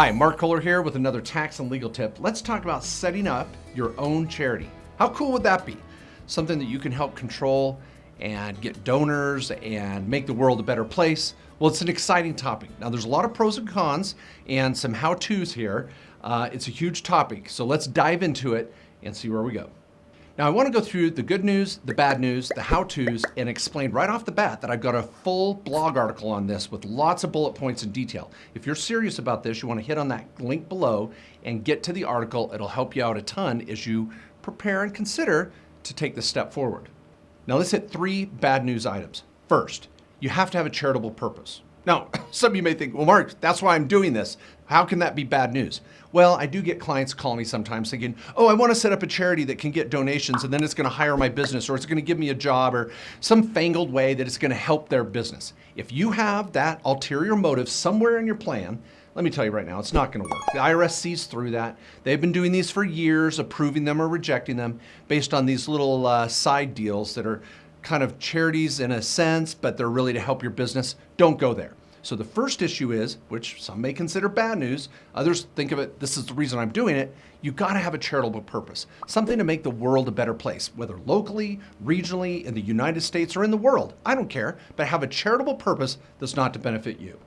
Hi, Mark Kohler here with another tax and legal tip. Let's talk about setting up your own charity. How cool would that be? Something that you can help control and get donors and make the world a better place. Well, it's an exciting topic. Now, there's a lot of pros and cons and some how-tos here. Uh, it's a huge topic, so let's dive into it and see where we go. Now I want to go through the good news, the bad news, the how-tos, and explain right off the bat that I've got a full blog article on this with lots of bullet points and detail. If you're serious about this, you want to hit on that link below and get to the article. It'll help you out a ton as you prepare and consider to take the step forward. Now let's hit three bad news items. First, you have to have a charitable purpose. Now, some of you may think, well, Mark, that's why I'm doing this. How can that be bad news? Well, I do get clients call me sometimes thinking, oh, I want to set up a charity that can get donations and then it's going to hire my business or it's going to give me a job or some fangled way that it's going to help their business. If you have that ulterior motive somewhere in your plan, let me tell you right now, it's not going to work. The IRS sees through that. They've been doing these for years, approving them or rejecting them based on these little uh, side deals that are kind of charities in a sense, but they're really to help your business. Don't go there. So the first issue is, which some may consider bad news, others think of it, this is the reason I'm doing it, you gotta have a charitable purpose, something to make the world a better place, whether locally, regionally, in the United States, or in the world, I don't care, but have a charitable purpose that's not to benefit you.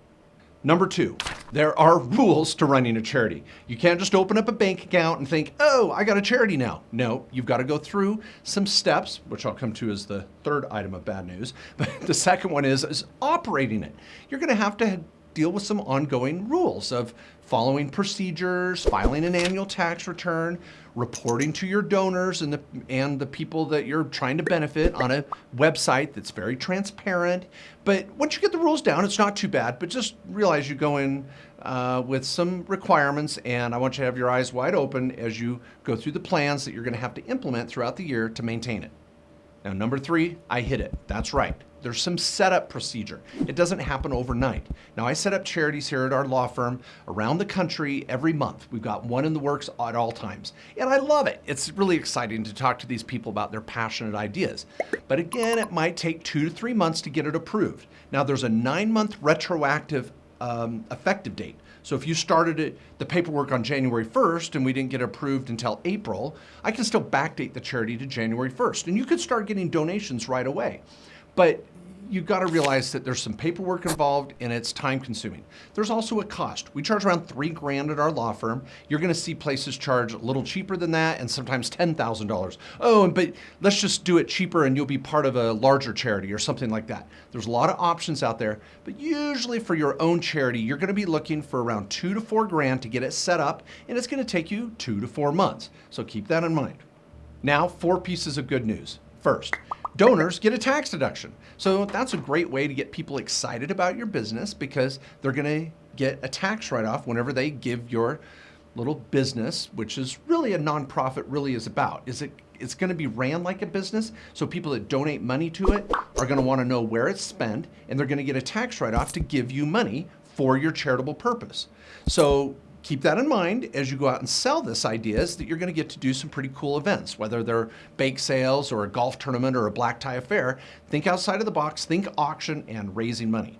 Number two, there are rules to running a charity. You can't just open up a bank account and think, oh, I got a charity now. No, you've got to go through some steps, which I'll come to as the third item of bad news. But the second one is, is operating it. You're going to have to deal with some ongoing rules of following procedures, filing an annual tax return, reporting to your donors and the, and the people that you're trying to benefit on a website that's very transparent. But once you get the rules down, it's not too bad, but just realize you go in uh, with some requirements and I want you to have your eyes wide open as you go through the plans that you're gonna have to implement throughout the year to maintain it. Now, number three, I hit it. That's right. There's some setup procedure. It doesn't happen overnight. Now, I set up charities here at our law firm around the country every month. We've got one in the works at all times. And I love it. It's really exciting to talk to these people about their passionate ideas. But again, it might take two to three months to get it approved. Now, there's a nine month retroactive um, effective date. So if you started it, the paperwork on January 1st and we didn't get approved until April, I can still backdate the charity to January 1st. And you could start getting donations right away. But you've got to realize that there's some paperwork involved and it's time consuming. There's also a cost. We charge around three grand at our law firm. You're going to see places charge a little cheaper than that and sometimes $10,000. Oh, but let's just do it cheaper and you'll be part of a larger charity or something like that. There's a lot of options out there, but usually for your own charity, you're going to be looking for around two to four grand to get it set up and it's going to take you two to four months. So keep that in mind. Now, four pieces of good news. First, donors get a tax deduction. So that's a great way to get people excited about your business because they're going to get a tax write-off whenever they give your little business, which is really a nonprofit really is about. Is it it's going to be ran like a business, so people that donate money to it are going to want to know where it's spent, and they're going to get a tax write-off to give you money for your charitable purpose. So keep that in mind as you go out and sell this idea is that you're going to get to do some pretty cool events, whether they're bake sales or a golf tournament or a black tie affair. Think outside of the box, think auction and raising money.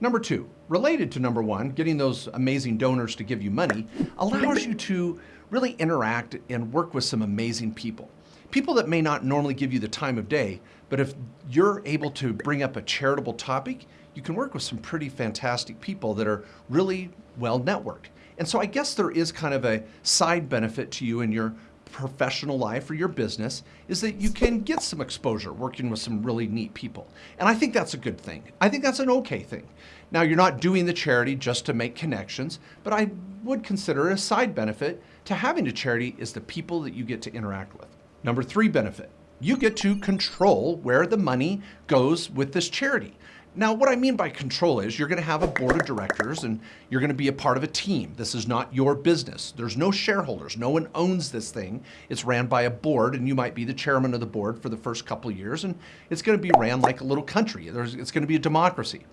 Number two, related to number one, getting those amazing donors to give you money allows you to really interact and work with some amazing people. People that may not normally give you the time of day, but if you're able to bring up a charitable topic, you can work with some pretty fantastic people that are really well networked. And so I guess there is kind of a side benefit to you in your professional life or your business is that you can get some exposure working with some really neat people. And I think that's a good thing. I think that's an okay thing. Now, you're not doing the charity just to make connections, but I would consider a side benefit to having a charity is the people that you get to interact with. Number three benefit, you get to control where the money goes with this charity. Now, what I mean by control is you're going to have a board of directors and you're going to be a part of a team. This is not your business. There's no shareholders. No one owns this thing. It's ran by a board and you might be the chairman of the board for the first couple of years and it's going to be ran like a little country. There's, it's going to be a democracy.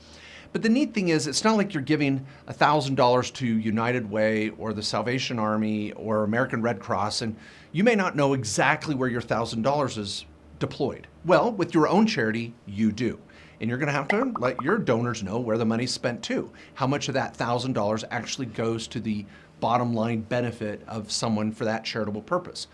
But the neat thing is it's not like you're giving $1,000 to United Way or the Salvation Army or American Red Cross and you may not know exactly where your $1,000 is deployed? Well, with your own charity, you do. And you're going to have to let your donors know where the money's spent to. How much of that $1,000 actually goes to the bottom line benefit of someone for that charitable purpose.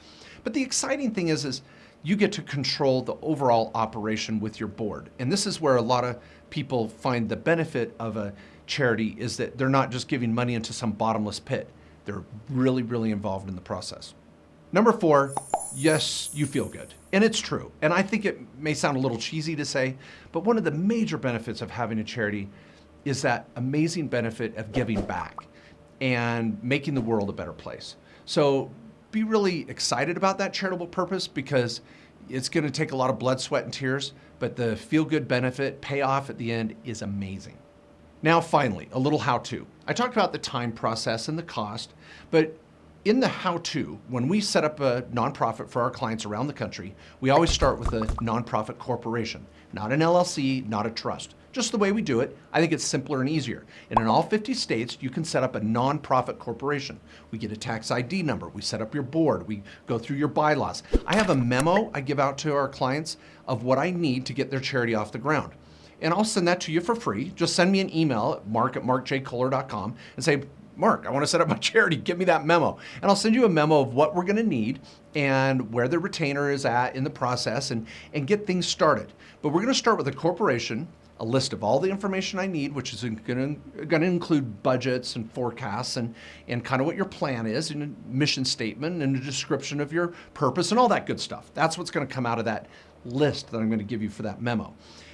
But the exciting thing is, is you get to control the overall operation with your board. And this is where a lot of people find the benefit of a charity is that they're not just giving money into some bottomless pit. They're really, really involved in the process. Number four, yes, you feel good. And it's true. And I think it may sound a little cheesy to say, but one of the major benefits of having a charity is that amazing benefit of giving back and making the world a better place. So be really excited about that charitable purpose because it's going to take a lot of blood, sweat, and tears, but the feel good benefit payoff at the end is amazing. Now, finally, a little how to. I talked about the time process and the cost, but in the how-to, when we set up a nonprofit for our clients around the country, we always start with a nonprofit corporation, not an LLC, not a trust. Just the way we do it, I think it's simpler and easier. And in all 50 states, you can set up a nonprofit corporation. We get a tax ID number, we set up your board, we go through your bylaws. I have a memo I give out to our clients of what I need to get their charity off the ground. And I'll send that to you for free. Just send me an email at mark at markjkohler.com and say, Mark, I want to set up my charity. Give me that memo. And I'll send you a memo of what we're going to need and where the retainer is at in the process and, and get things started. But we're going to start with a corporation, a list of all the information I need, which is going to, include budgets and forecasts and, and kind of what your plan is and a mission statement and a description of your purpose and all that good stuff. That's what's going to come out of that list that I'm going to give you for that memo.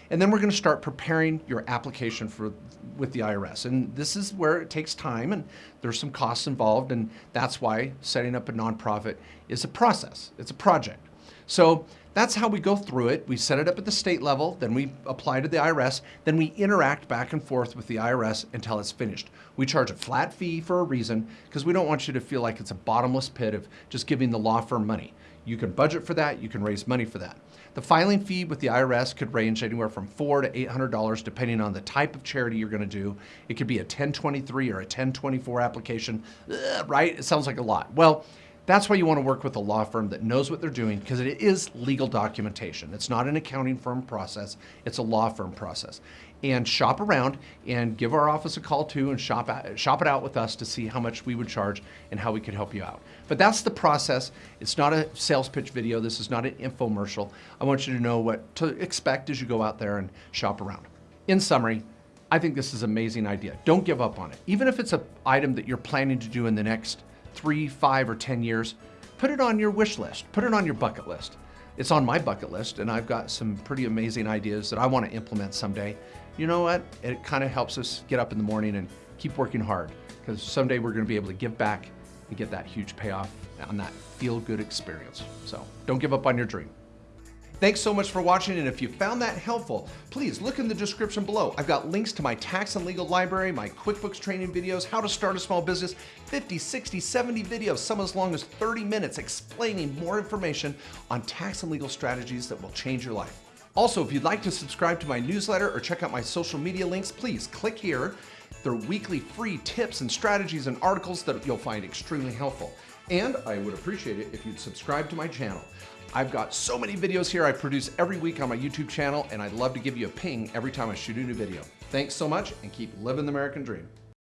And then we're going to start preparing your application for with the IRS. And this is where it takes time and there's some costs involved. And that's why setting up a nonprofit is a process. It's a project. So that's how we go through it. We set it up at the state level, then we apply to the IRS, then we interact back and forth with the IRS until it's finished. We charge a flat fee for a reason because we don't want you to feel like it's a bottomless pit of just giving the law firm money. You can budget for that, you can raise money for that. The filing fee with the IRS could range anywhere from four to $800 depending on the type of charity you're gonna do. It could be a 1023 or a 1024 application, Ugh, right? It sounds like a lot. Well, that's why you want to work with a law firm that knows what they're doing because it is legal documentation. It's not an accounting firm process, it's a law firm process. And shop around and give our office a call too and shop, shop it out with us to see how much we would charge and how we could help you out. But that's the process. It's not a sales pitch video. This is not an infomercial. I want you to know what to expect as you go out there and shop around. In summary, I think this is an amazing idea. Don't give up on it. Even if it's an item that you're planning to do in the next three, five, or 10 years, put it on your wish list, put it on your bucket list. It's on my bucket list, and I've got some pretty amazing ideas that I want to implement someday. You know what? It kind of helps us get up in the morning and keep working hard because someday we're going to be able to give back and get that huge payoff on that feel good experience. So don't give up on your dream. Thanks so much for watching, and if you found that helpful, please look in the description below. I've got links to my tax and legal library, my QuickBooks training videos, how to start a small business, 50, 60, 70 videos, some as long as 30 minutes explaining more information on tax and legal strategies that will change your life. Also, if you'd like to subscribe to my newsletter or check out my social media links, please click here. They're weekly free tips and strategies and articles that you'll find extremely helpful. And I would appreciate it if you'd subscribe to my channel. I've got so many videos here I produce every week on my YouTube channel, and I'd love to give you a ping every time I shoot a new video. Thanks so much, and keep living the American dream.